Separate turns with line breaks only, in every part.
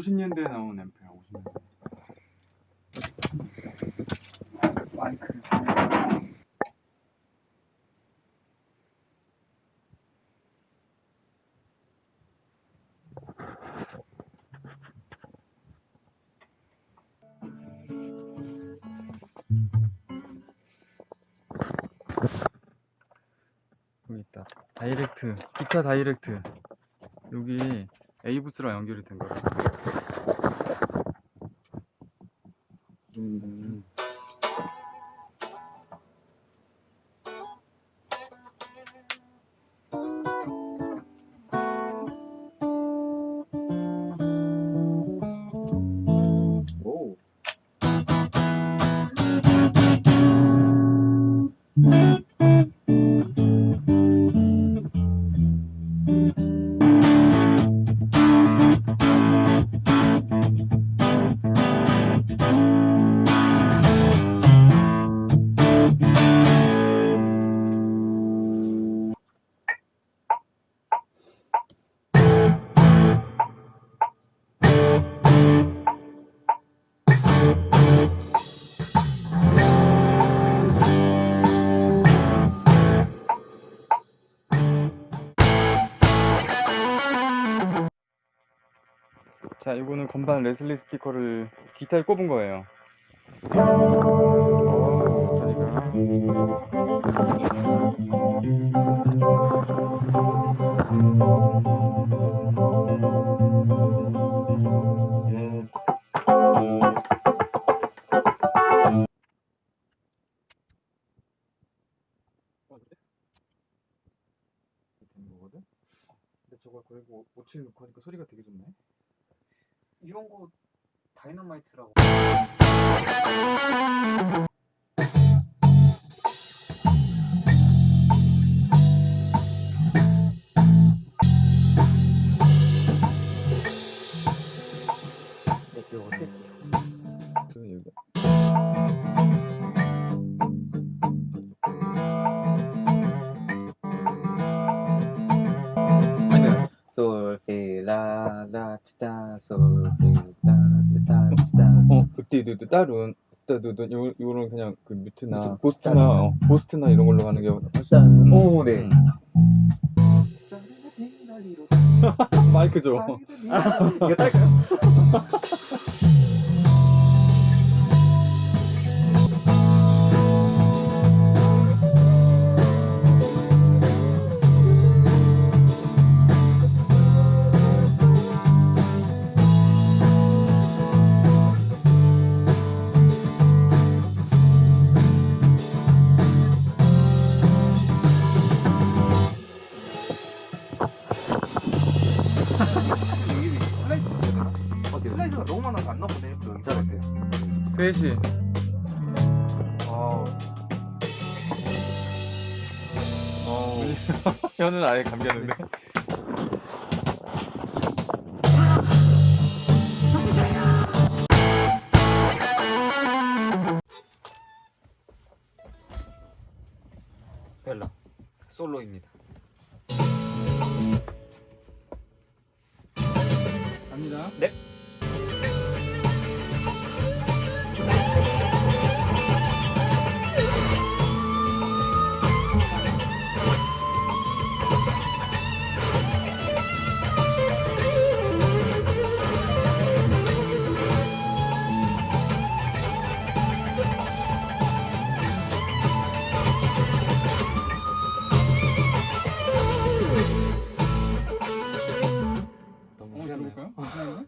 50년대에 나온 앰프야 50년대.
마이크.
여기 있다. 다이렉트 기타 다이렉트. 여기 A부스랑 연결이 된 거야 음. 자, 이거는 건반 레슬리 스피커를 기타에 꼽은 거예요. 거거든? 근데 저거 그리고 5칠 넣고 하니까 소리가 되게 좋네.
이런 거 다이너마이트라고.
그때도 따른 그때도 요 요런 그냥 그 뮤트나 보스트나 어, 보스트나 이런 걸로 가는 게 훨씬
오, 네.
음. 마이크 줘.
이거 딸까요?
슬라이드가 너무 많아서 안 나오네. 그 잘했어요.
셋이
아,
어. 혀는 아예 감겼는데.
벨라 솔로입니다.
갑니다.
네.
어, 들어볼까요?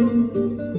Música